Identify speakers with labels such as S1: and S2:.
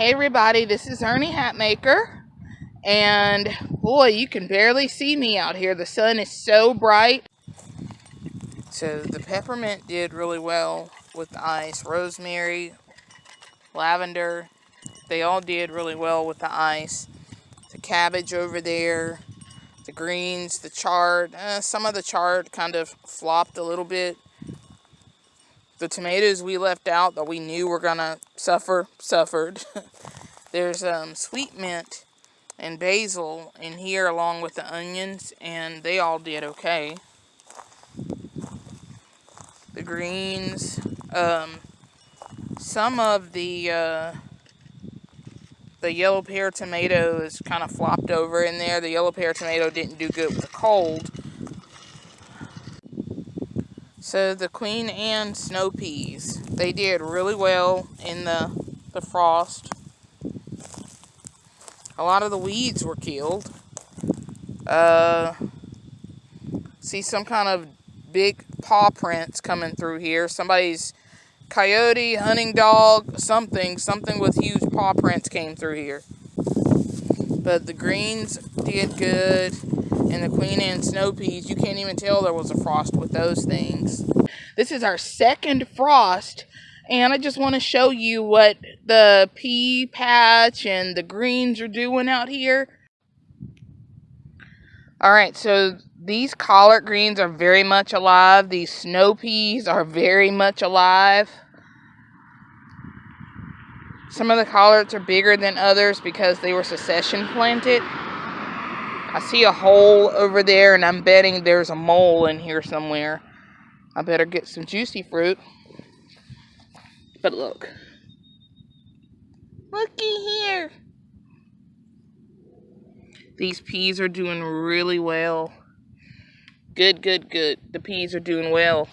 S1: Hey everybody, this is Ernie Hatmaker. And boy, you can barely see me out here. The sun is so bright. So the peppermint did really well with the ice. Rosemary, lavender, they all did really well with the ice. The cabbage over there, the greens, the chard. Uh, some of the chard kind of flopped a little bit. The tomatoes we left out that we knew were to suffer, suffered. There's um, sweet mint and basil in here along with the onions, and they all did okay. The greens, um, some of the uh, the yellow pear tomato is kind of flopped over in there. The yellow pear tomato didn't do good with the cold. So the Queen Anne snow peas, they did really well in the, the frost. A lot of the weeds were killed. Uh, see some kind of big paw prints coming through here. Somebody's coyote, hunting dog, something, something with huge paw prints came through here. But the greens did good, and the Queen Anne snow peas, you can't even tell there was a frost with those things. This is our second frost, and I just want to show you what the pea patch and the greens are doing out here. Alright, so these collard greens are very much alive. These snow peas are very much alive. Some of the collards are bigger than others because they were succession planted. I see a hole over there and I'm betting there's a mole in here somewhere. I better get some juicy fruit. But look. Looky here. These peas are doing really well. Good, good, good. The peas are doing well.